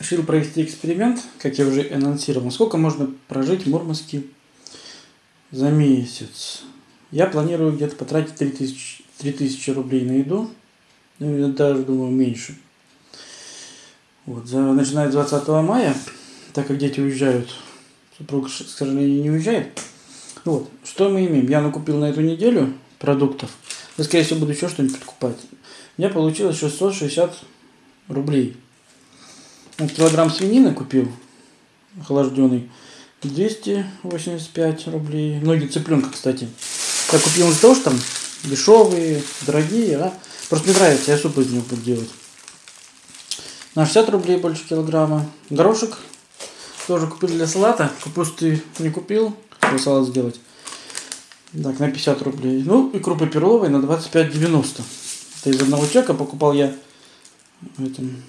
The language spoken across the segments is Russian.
Решил провести эксперимент, как я уже анонсировал. Сколько можно прожить в Мурманске за месяц? Я планирую где-то потратить 3000, 3000 рублей на еду. Ну, я даже думаю, меньше. Вот, за, начиная с 20 мая, так как дети уезжают, супруг, к сожалению, не уезжает. Вот, что мы имеем? Я накупил на эту неделю продуктов. Я, скорее всего, буду еще что-нибудь покупать. У меня получилось 660 рублей. Килограмм свинины купил, охлажденный, 285 рублей. Ноги цыпленка, кстати. Я купил из-за того, что там дешевые, дорогие, а просто мне нравится, я суп из него буду делать. На 60 рублей больше килограмма. Горошек тоже купил для салата. Капусты не купил, чтобы салат сделать. Так, на 50 рублей. Ну, и крупы перловой на 25,90. Это из одного чека покупал я в этом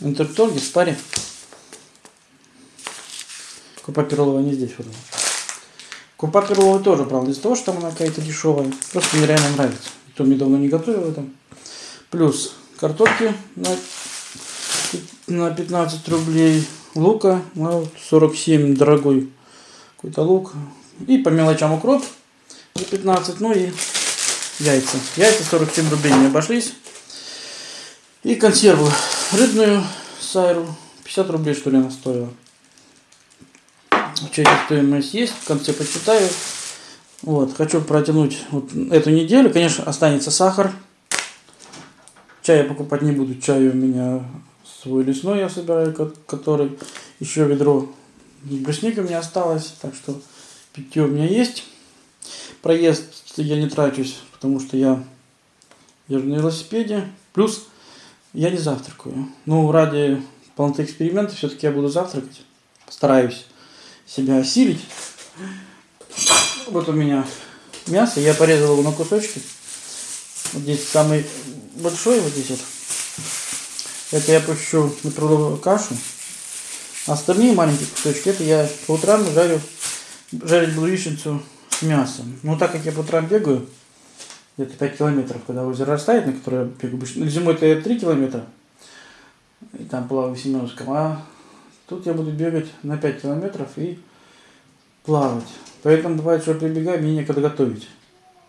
интерторге, в спаре. Крупа перловая не здесь вот. Крупа перловая тоже, правда, из-за того, что там она какая-то дешевая. Просто мне реально нравится. Кто мне давно не готовил это. Плюс картошки на, на 15 рублей. Лука на 47 дорогой какой-то лук. И по мелочам укроп за 15. Ну и яйца. Яйца 47 рублей не обошлись. И консерву рыбную сайру 50 рублей что ли она стоила. В чеке стоимость есть, в конце почитаю. Вот, хочу протянуть вот эту неделю. Конечно, останется сахар. Чай я покупать не буду. Чай у меня свой лесной я собираю, который еще ведро брусника у меня осталось. Так что питье у меня есть. Проезд я не трачусь, потому что я езжу на велосипеде. Плюс я не завтракаю. Ну, ради полноты эксперимента все-таки я буду завтракать. Постараюсь себя осилить. Вот у меня мясо. Я порезал его на кусочки. Вот здесь самый большой, вот здесь вот. Это я пущу на трудовую кашу. Остальные маленькие кусочки, это я по утрам жарю, жарить буду яичницу с мясом. Но так как я по утрам бегаю, где-то 5 километров, когда озеро растает, на которое бегу обычно. Ну, зимой это 3 километра, и там плаваю в Семеновском, а тут я буду бегать на 5 километров и плавать. Поэтому бывает, что прибегаю, мне некогда готовить.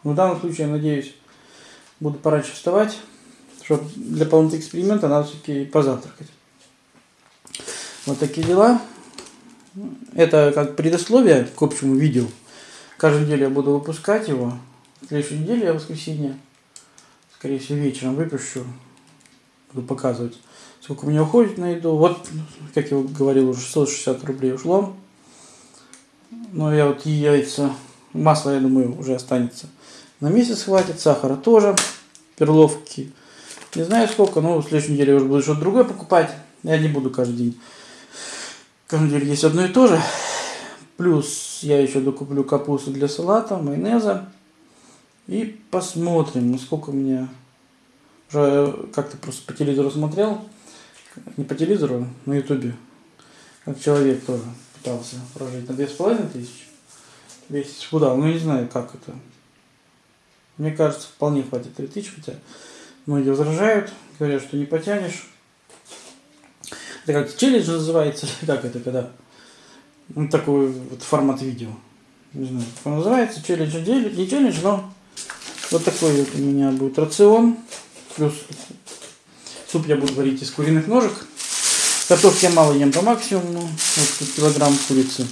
Но в данном случае, я надеюсь, буду пораньше вставать, чтобы для полноты эксперимента надо все-таки позавтракать. Вот такие дела. Это как предисловие к общему видео. Каждую неделю я буду выпускать его. В следующей неделе я воскресенье, скорее всего, вечером выпущу. Буду показывать, сколько у меня уходит на еду. Вот, как я говорил, уже 660 рублей ушло. Но я вот яйца, масло, я думаю, уже останется. На месяц хватит, сахара тоже, перловки. Не знаю сколько, но в следующей неделе я уже буду что-то другое покупать. Я не буду каждый день. Каждый день есть одно и то же. Плюс я еще докуплю капусту для салата, майонеза. И посмотрим, насколько у меня... Уже как-то просто по телевизору смотрел. Не по телевизору, на ютубе. Как человек тоже пытался прожить на две с половиной тысячи. Весь худал. Ну, не знаю, как это. Мне кажется, вполне хватит 3000, хотя многие возражают, говорят, что не потянешь. Это как челлендж называется, как это, когда ну, такой вот формат видео. Не знаю, как он называется, челлендж не челлендж, но вот такой вот у меня будет рацион. Плюс суп я буду варить из куриных ножек. Картошки я мало ем по максимуму. Вот тут килограмм курицы.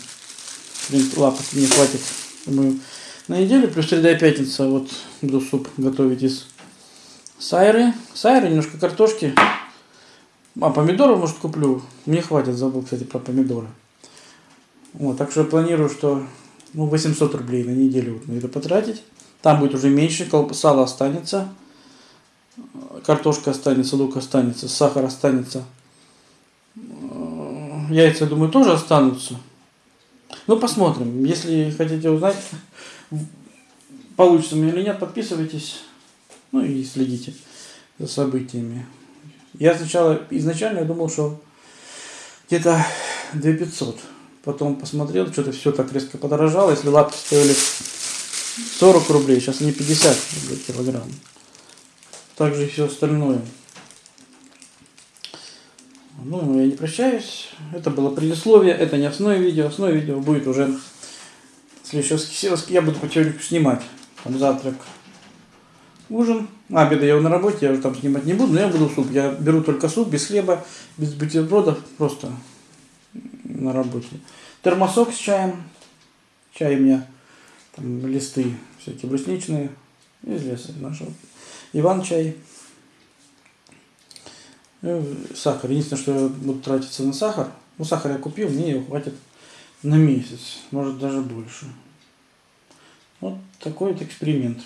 Лапок мне хватит, думаю, на неделю. Плюс среда и пятница вот буду суп готовить из сайры. Сайры, немножко картошки. А помидоры, может, куплю. Мне хватит, забыл, кстати, про помидоры. Вот, так что я планирую, что ну, 800 рублей на неделю вот на это потратить. Там будет уже меньше, сало останется, картошка останется, лук останется, сахар останется. Яйца, я думаю, тоже останутся. Ну, посмотрим. Если хотите узнать, получится меня или нет, подписывайтесь. Ну и следите за событиями. Я сначала, изначально я думал, что где-то 2500. Потом посмотрел, что-то все так резко подорожало. Если лапки стоили 40 рублей, сейчас они 50 рублей килограмм. Также и все остальное. Ну, я не прощаюсь. Это было предисловие, это не основное видео. Основное видео будет уже следующее воскресенье. Я буду потихоньку снимать. Там завтрак, ужин. А, обеда я на работе, я уже там снимать не буду, но я буду суп. Я беру только суп, без хлеба, без бутербродов, просто на работе. Термосок с чаем. Чай у меня, там листы всякие брусничные, из леса нашего. Иван чай. Ну, сахар. Единственное, что я буду тратиться на сахар. Ну, сахар я купил, мне его хватит на месяц, может даже больше. Вот такой вот эксперимент.